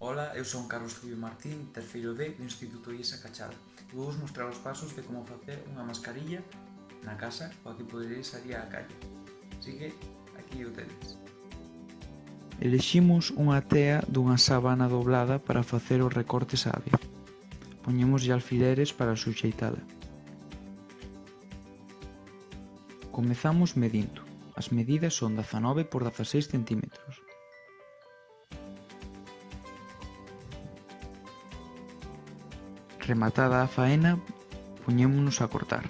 Ola, eu son Carlos Rubio Martín, terceiro D do Instituto IESA Cachada. E vou vos mostrar os pasos de como facer unha mascarilla na casa ou que poderéis salir á calle. Así que, aquí o tedes. Eleximos unha tea dunha sábana doblada para facer os recortes á vez. Poñemos alfileres para suxeitala. Comezamos medindo. As medidas son 19 por 16 centímetros. Rematada a faena, puñémonos a cortar.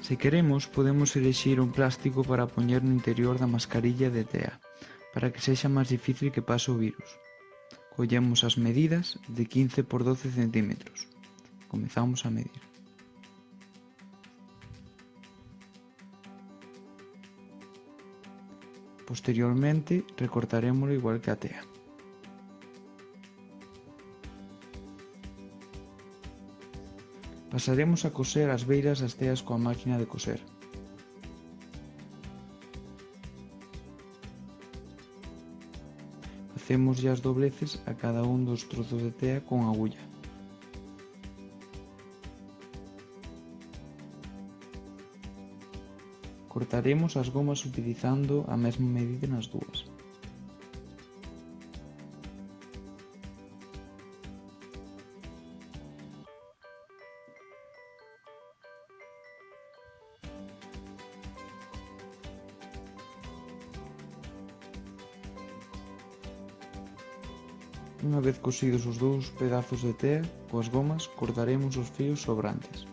Se queremos, podemos elixir un plástico para poñer no interior da mascarilla de tea, para que sexa máis difícil que pase o virus. Collemos as medidas de 15 por 12 centímetros. Comezamos a medir. Posteriormente recortarémolo igual que a tea. Pasaremos a coser as beiras das teas coa máquina de coser. Facemos as dobleces a cada un dos trozos de tea con agulla. Cortaremos as gomas utilizando a mesma medida nas dúas. Unha vez cosidos os dous pedazos de tea coas gomas, cortaremos os fios sobrantes.